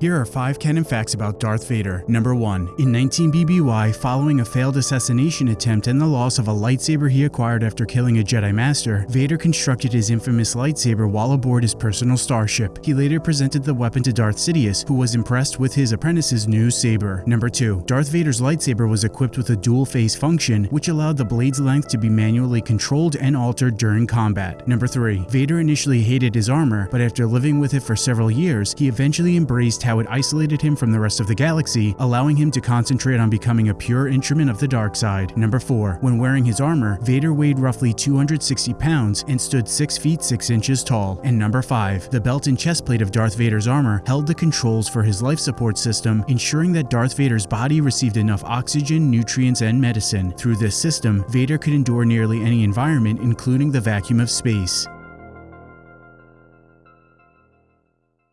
Here are 5 canon facts about Darth Vader. Number 1. In 19 BBY, following a failed assassination attempt and the loss of a lightsaber he acquired after killing a Jedi Master, Vader constructed his infamous lightsaber while aboard his personal starship. He later presented the weapon to Darth Sidious, who was impressed with his apprentice's new saber. Number 2. Darth Vader's lightsaber was equipped with a dual phase function, which allowed the blade's length to be manually controlled and altered during combat. Number 3. Vader initially hated his armor, but after living with it for several years, he eventually embraced how it isolated him from the rest of the galaxy, allowing him to concentrate on becoming a pure instrument of the dark side. Number 4. When wearing his armor, Vader weighed roughly 260 pounds and stood 6 feet 6 inches tall. And number 5. The belt and chest plate of Darth Vader's armor held the controls for his life support system, ensuring that Darth Vader's body received enough oxygen, nutrients, and medicine. Through this system, Vader could endure nearly any environment, including the vacuum of space.